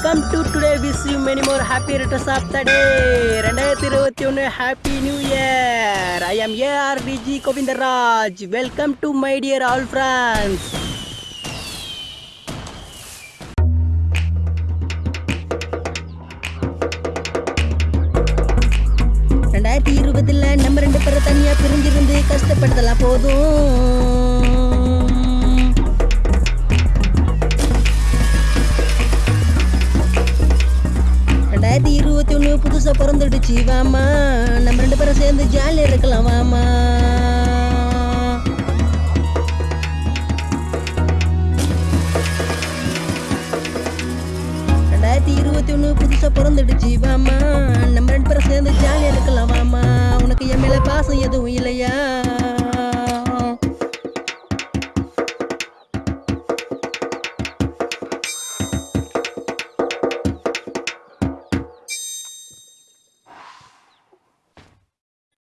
Come to today wish you many more happy returns of the day ரெண்டாயிரத்தி இருபத்தி ஒன்று happy new year I am AR TG Govindaraj welcome to my dear all friends ரெண்டாயிரத்தி இருபதுல நம்ம ரெண்டு பேரை தனியாக பிரிஞ்சிருந்து கஷ்டப்பட்டதெல்லாம் போதும். ரெண்டாயிரத்தி இருபத்தி ஒன்று புதுசா பிறந்துடுச்சு வாமா நம்ம ரெண்டு பேரும் சேர்ந்து ஜாலியா இருக்கலாம் வாமா. ரெண்டாயிரத்தி இருபத்தி ஒன்று புதுசா பிறந்துடுச்சு வாமா நம்ம ரெண்டு பேரும் சேர்ந்து ஜாலியா இருக்கலாம் வாமா. உனக்கு என் மேல பாசம் எதுவும் இல்லையா?